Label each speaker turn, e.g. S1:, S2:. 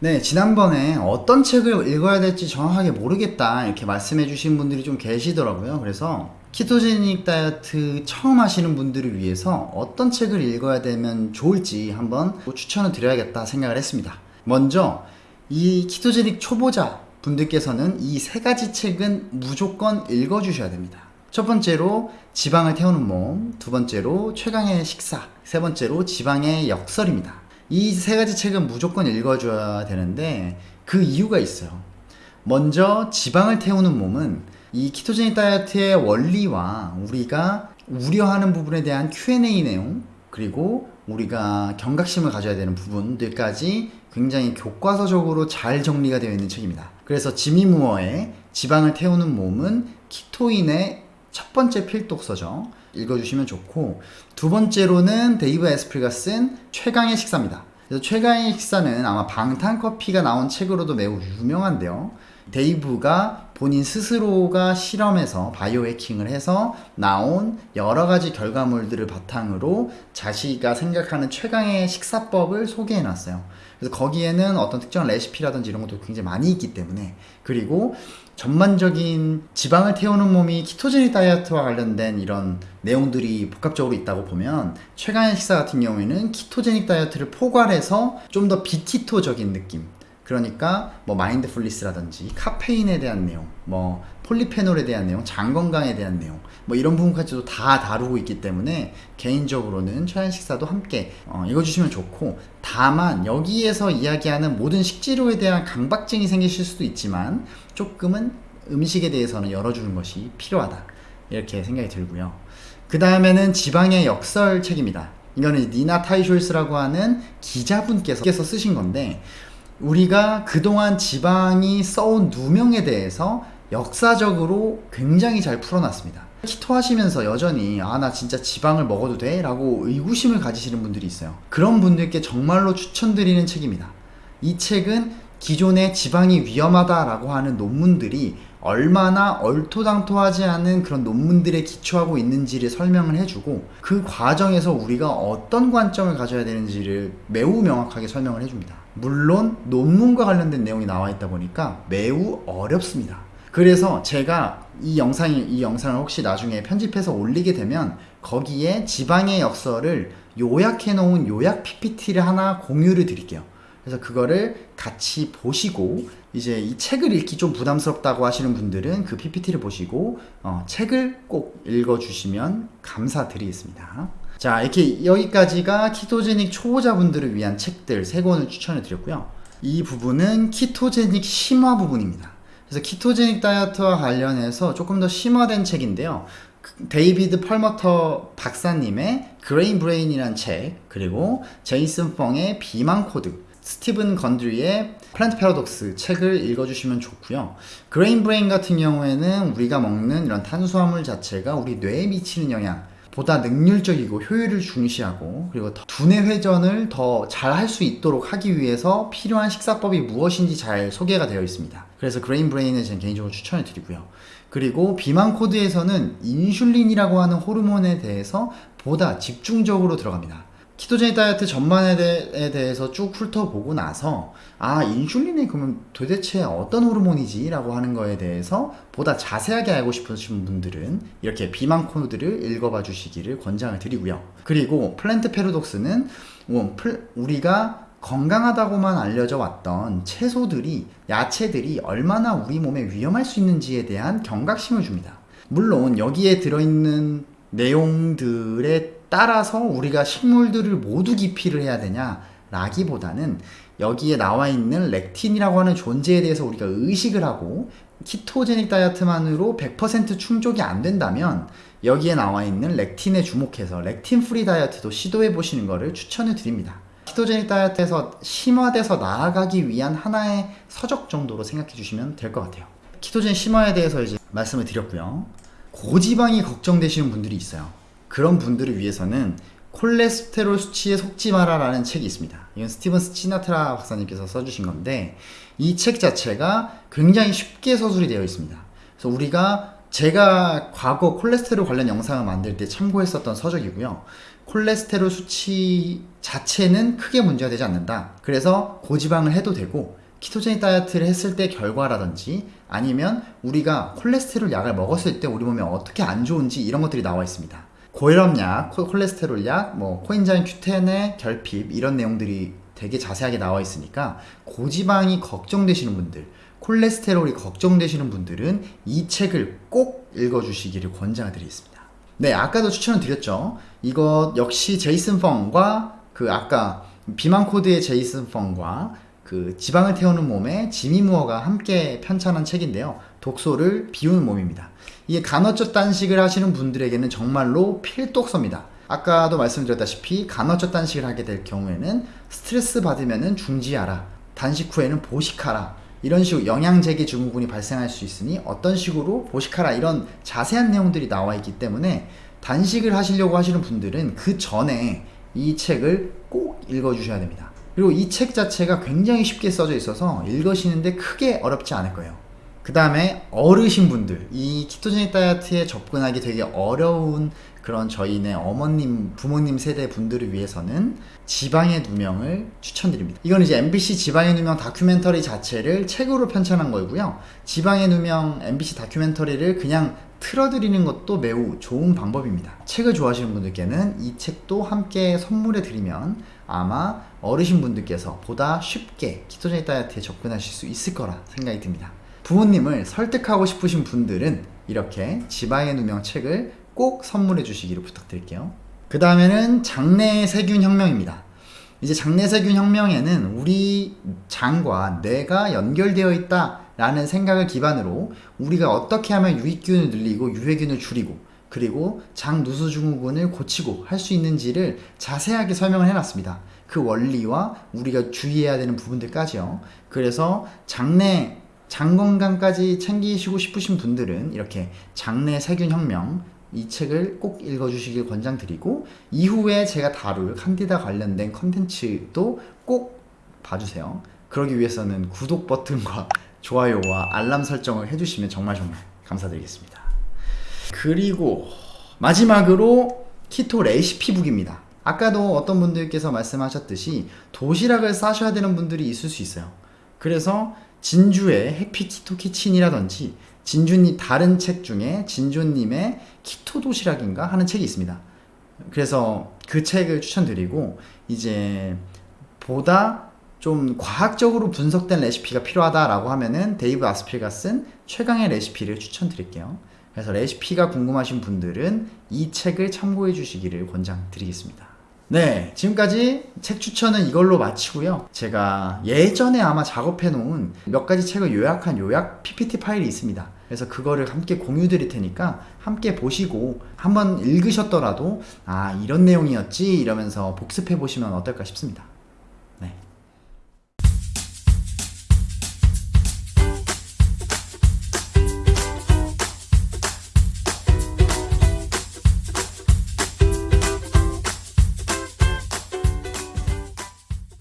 S1: 네, 지난번에 어떤 책을 읽어야 될지 정확하게 모르겠다 이렇게 말씀해 주신 분들이 좀 계시더라고요. 그래서 키토제닉 다이어트 처음 하시는 분들을 위해서 어떤 책을 읽어야 되면 좋을지 한번 추천을 드려야겠다 생각을 했습니다. 먼저 이 키토제닉 초보자 분들께서는 이 세 가지 책은 무조건 읽어 주셔야 됩니다. 첫 번째로 지방을 태우는 몸, 두 번째로 최강의 식사, 세 번째로 지방의 역설입니다. 이 세 가지 책은 무조건 읽어줘야 되는데 그 이유가 있어요. 먼저 지방을 태우는 몸은 이 ketogenic 다이어트의 원리와 우리가 우려하는 부분에 대한 Q&A 내용 그리고 우리가 경각심을 가져야 되는 부분들까지 굉장히 교과서적으로 잘 정리가 되어 있는 책입니다. 그래서 지미 무어의 지방을 태우는 몸은 키토인의 첫 번째 필독서죠. 읽어주시면 좋고 두 번째로는 데이브 아스프리가 쓴 최강의 식사입니다. 그래서 최강의 식사는 아마 방탄커피가 나온 책으로도 매우 유명한데요. 데이브가 본인 스스로가 실험해서 바이오 해킹을 해서 나온 여러 가지 결과물들을 바탕으로 자기가 생각하는 최강의 식사법을 소개해 놨어요. 그래서 거기에는 어떤 특정한 레시피라든지 이런 것도 굉장히 많이 있기 때문에 그리고 전반적인 지방을 태우는 몸이 ketogenic 다이어트와 관련된 이런 내용들이 복합적으로 있다고 보면 최강의 식사 같은 경우에는 ketogenic 다이어트를 포괄해서 좀 더 비키토적인 느낌 그러니까 뭐 마인드풀리스라든지 카페인에 대한 내용, 뭐 폴리페놀에 대한 내용, 장 건강에 대한 내용, 뭐 이런 부분까지도 다 다루고 있기 때문에 개인적으로는 최한 식사도 함께 어, 읽어주시면 좋고 다만 여기에서 이야기하는 모든 식재료에 대한 강박증이 생기실 수도 있지만 조금은 음식에 대해서는 열어주는 것이 필요하다 이렇게 생각이 들고요. 그 다음에는 지방의 역설 책입니다. 이거는 니나 타이쇼스라고 하는 기자분께서 쓰신 건데 우리가 그동안 지방이 써온 누명에 대해서 역사적으로 굉장히 잘 풀어놨습니다. 키토 하시면서 여전히 아 나 진짜 지방을 먹어도 돼? 라고 의구심을 가지시는 분들이 있어요. 그런 분들께 정말로 추천드리는 책입니다. 이 책은 기존의 지방이 위험하다라고 하는 논문들이 얼마나 얼토당토하지 않은 그런 논문들에 기초하고 있는지를 설명을 해주고 그 과정에서 우리가 어떤 관점을 가져야 되는지를 매우 명확하게 설명을 해줍니다. 물론 논문과 관련된 내용이 나와 있다 보니까 매우 어렵습니다. 그래서 제가 이 영상이 이 영상을 혹시 나중에 편집해서 올리게 되면 거기에 지방의 역설을 요약해 놓은 요약 PPT를 하나 공유를 드릴게요. 그래서 그거를 같이 보시고 이제 이 책을 읽기 좀 부담스럽다고 하시는 분들은 그 PPT를 보시고 어, 책을 꼭 읽어주시면 감사드리겠습니다. 자 이렇게 여기까지가 키토제닉 초보자분들을 위한 책들 세 권을 추천해 드렸고요. 이 부분은 키토제닉 심화 부분입니다. 그래서 ketogenic 다이어트와 관련해서 조금 더 심화된 책인데요. 데이비드 펄머터 박사님의 Grain Brain이란 책 그리고 제이슨 펑의 비만 코드 스티븐 건드리의 Plant Paradox 책을 읽어주시면 좋고요. Grain Brain 같은 경우에는 우리가 먹는 이런 탄수화물 자체가 우리 뇌에 미치는 영향 보다 능률적이고 효율을 중시하고 그리고 두뇌 회전을 더 잘 할 수 있도록 하기 위해서 필요한 식사법이 무엇인지 잘 소개가 되어 있습니다. 그래서 Grain Brain을 저는 개인적으로 추천을 드리고요. 그리고 비만 코드에서는 인슐린이라고 하는 호르몬에 대해서 보다 집중적으로 들어갑니다. ketogenic 다이어트 전반에 대해서 쭉 훑어보고 나서 아 인슐린이 그러면 도대체 어떤 호르몬이지 라고 하는 거에 대해서 보다 자세하게 알고 싶으신 분들은 이렇게 비만 코드를 읽어봐 주시기를 권장을 드리고요. 그리고 Plant Paradox는 뭐 우리가 건강하다고만 알려져 왔던 채소들이 야채들이 얼마나 우리 몸에 위험할 수 있는지에 대한 경각심을 줍니다. 물론 여기에 들어있는 내용들의 따라서 우리가 식물들을 모두 기피를 해야 되냐 라기보다는 여기에 나와 있는 렉틴이라고 하는 존재에 대해서 우리가 의식을 하고 ketogenic 다이어트만으로 100% 충족이 안 된다면 여기에 나와 있는 렉틴에 주목해서 렉틴 free 다이어트도 시도해 보시는 것을 추천을 드립니다. ketogenic 다이어트에서 심화돼서 나아가기 위한 하나의 서적 정도로 생각해 주시면 될 것 같아요. 키토제닉 심화에 대해서 이제 말씀을 드렸고요. 고지방이 걱정되시는 분들이 있어요. 그런 분들을 위해서는 콜레스테롤 수치에 속지 마라 라는 책이 있습니다. 이건 스티븐 스치나트라 박사님께서 써주신 건데 이 책 자체가 굉장히 쉽게 서술이 되어 있습니다. 그래서 우리가 제가 과거 콜레스테롤 관련 영상을 만들 때 참고했었던 서적이고요. 콜레스테롤 수치 자체는 크게 문제가 되지 않는다. 그래서 고지방을 해도 되고 키토제닉 다이어트를 했을 때 결과라든지 아니면 우리가 콜레스테롤 약을 먹었을 때 우리 몸에 어떻게 안 좋은지 이런 것들이 나와 있습니다. 고혈압약, 콜- 콜레스테롤 약, 뭐 coenzyme Q10의 결핍 이런 내용들이 되게 자세하게 나와 있으니까 고지방이 걱정되시는 분들, 콜레스테롤이 걱정되시는 분들은 이 책을 꼭 읽어주시기를 권장드리겠습니다. 네, 아까도 추천을 드렸죠. 이거 역시 제이슨 펑과 그 아까 비만 코드의 제이슨 펑과 그 지방을 태우는 몸에 지미 무어가 함께 편찬한 책인데요. 독소를 비우는 몸입니다. 이게 간헐적 단식을 하시는 분들에게는 정말로 필독서입니다. 아까도 말씀드렸다시피 간헐적 단식을 하게 될 경우에는 스트레스 받으면 중지하라. 단식 후에는 보식하라. 이런 식으로 영양제기 증후군이 발생할 수 있으니 어떤 식으로 보식하라 이런 자세한 내용들이 나와 있기 때문에 단식을 하시려고 하시는 분들은 그 전에 이 책을 꼭 읽어주셔야 됩니다. 그리고 이 책 자체가 굉장히 쉽게 써져 있어서 읽으시는데 크게 어렵지 않을 거예요. 그 다음에 어르신분들, 이 키토제닉 다이어트에 접근하기 되게 어려운 그런 저희네 어머님, 부모님 세대 분들을 위해서는 지방의 누명을 추천드립니다. 이건 이제 MBC 지방의 누명 다큐멘터리 자체를 책으로 편찬한 거고요. 지방의 누명 MBC 다큐멘터리를 그냥 틀어드리는 것도 매우 좋은 방법입니다. 책을 좋아하시는 분들께는 이 책도 함께 선물해 드리면 아마 어르신 분들께서 보다 쉽게 키토제닉 다이어트에 접근하실 수 있을 거라 생각이 듭니다. 부모님을 설득하고 싶으신 분들은 이렇게 지방의 누명 책을 꼭 선물해 주시기를 부탁드릴게요. 그 다음에는 장내 세균 혁명입니다. 이제 장내 세균 혁명에는 우리 장과 뇌가 연결되어 있다 라는 생각을 기반으로 우리가 어떻게 하면 유익균을 늘리고 유해균을 줄이고 그리고 장 누수 증후군을 고치고 할 수 있는지를 자세하게 설명을 해놨습니다. 그 원리와 우리가 주의해야 되는 부분들까지요. 그래서 장내 장 건강까지 챙기시고 싶으신 분들은 이렇게 장내 세균 혁명 이 책을 꼭 읽어주시길 권장드리고 이후에 제가 다룰 칸디다 관련된 컨텐츠도 꼭 봐주세요. 그러기 위해서는 구독 버튼과 좋아요와 알람 설정을 해주시면 정말 정말 감사드리겠습니다. 그리고 마지막으로 키토 레시피북입니다. 아까도 어떤 분들께서 말씀하셨듯이 도시락을 싸셔야 되는 분들이 있을 수 있어요. 그래서 진주의 Happy Keto Kitchen이라든지 진주님 다른 책 중에 진주님의 keto 도시락인가 하는 책이 있습니다. 그래서 그 책을 추천드리고 이제 보다 좀 과학적으로 분석된 레시피가 필요하다라고 하면은 데이브 아스프리가 쓴 최강의 레시피를 추천드릴게요. 그래서 레시피가 궁금하신 분들은 이 책을 참고해 주시기를 권장드리겠습니다. 네, 지금까지 책 추천은 이걸로 마치고요. 제가 예전에 아마 작업해 놓은 몇 가지 책을 요약한 요약 PPT 파일이 있습니다. 그래서 그거를 함께 공유 드릴 테니까 함께 보시고 한번 읽으셨더라도 아, 이런 내용이었지 이러면서 복습해 보시면 어떨까 싶습니다.